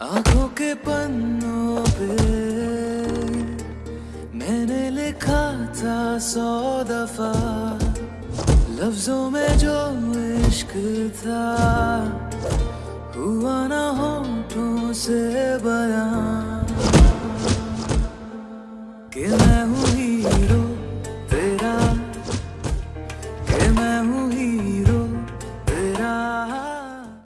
आँखों के पन्नों पे मैंने लिखा था सौ दफ़ा। लफ्जों में जो इश्क था, हुआ ना होठों से बया। कि मैं हूँ हीरो तेरा, कि मैं हूँ